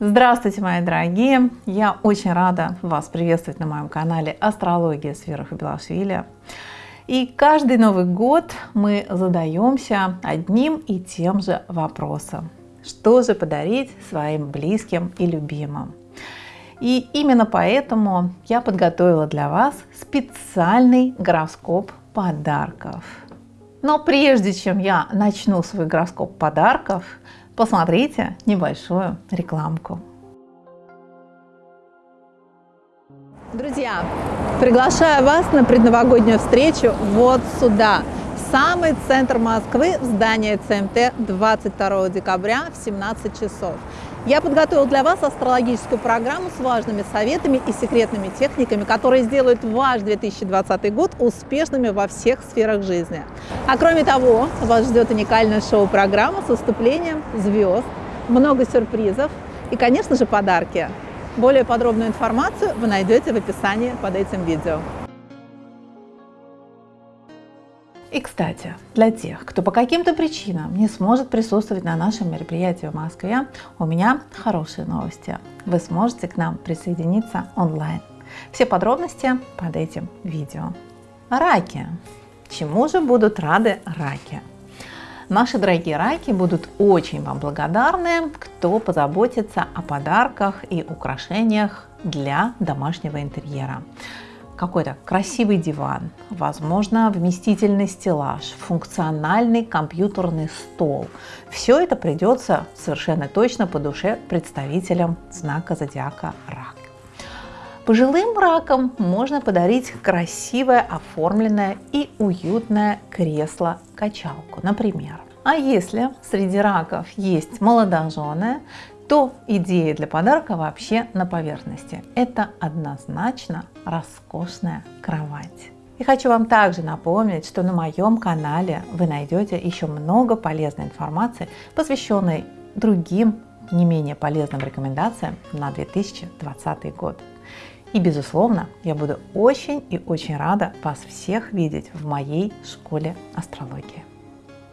Здравствуйте, мои дорогие! Я очень рада вас приветствовать на моем канале Астрология с Белашвили. И каждый Новый год мы задаемся одним и тем же вопросом. Что же подарить своим близким и любимым? И именно поэтому я подготовила для вас специальный гороскоп подарков. Но прежде чем я начну свой гороскоп подарков, посмотрите небольшую рекламку. Друзья, приглашаю вас на предновогоднюю встречу вот сюда, самый центр Москвы, в здание ЦМТ 22 декабря в 17 часов. Я подготовил для вас астрологическую программу с важными советами и секретными техниками, которые сделают ваш 2020 год успешными во всех сферах жизни. А кроме того, вас ждет уникальная шоу-программа с выступлением звезд, много сюрпризов и, конечно же, подарки. Более подробную информацию вы найдете в описании под этим видео. И, кстати, для тех, кто по каким-то причинам не сможет присутствовать на нашем мероприятии в Москве, у меня хорошие новости. Вы сможете к нам присоединиться онлайн. Все подробности под этим видео. Раки. Чему же будут рады раки? Наши дорогие раки будут очень вам благодарны, кто позаботится о подарках и украшениях для домашнего интерьера какой-то красивый диван, возможно, вместительный стеллаж, функциональный компьютерный стол. Все это придется совершенно точно по душе представителям знака зодиака Рак. Пожилым ракам можно подарить красивое, оформленное и уютное кресло-качалку, например. А если среди раков есть молодожены, то идея для подарка вообще на поверхности. Это однозначно роскошная кровать. И хочу вам также напомнить, что на моем канале вы найдете еще много полезной информации, посвященной другим не менее полезным рекомендациям на 2020 год. И безусловно, я буду очень и очень рада вас всех видеть в моей школе астрологии.